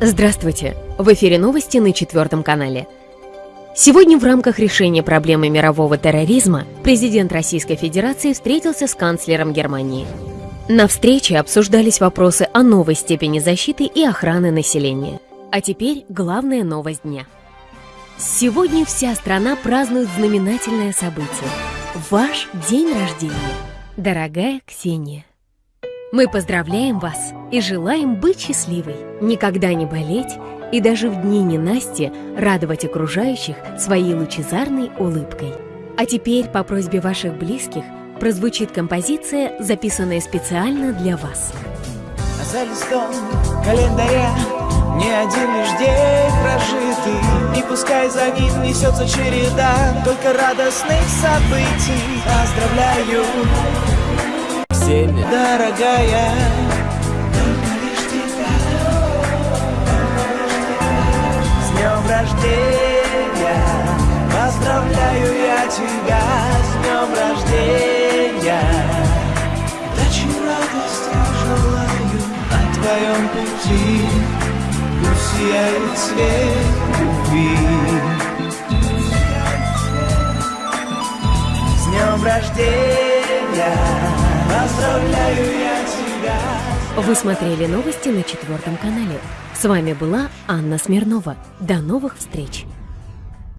Здравствуйте! В эфире новости на четвертом канале. Сегодня в рамках решения проблемы мирового терроризма президент Российской Федерации встретился с канцлером Германии. На встрече обсуждались вопросы о новой степени защиты и охраны населения. А теперь главная новость дня. Сегодня вся страна празднует знаменательное событие – ваш день рождения. Дорогая Ксения, мы поздравляем вас и желаем быть счастливой, никогда не болеть и даже в дни ненасти радовать окружающих своей лучезарной улыбкой. А теперь по просьбе ваших близких прозвучит композиция, записанная специально для вас. За листом календаря не один лишь день прожитый И пускай за ним несется череда Только радостных событий дорогая. С днем рождения! Поздравляю я тебя! С днем рождения! Удачи, радости желаю На твоем пути Пусть сияет свет любви. С днем рождения Поздравляю я тебя Вы смотрели новости на четвертом канале. С вами была Анна Смирнова. До новых встреч!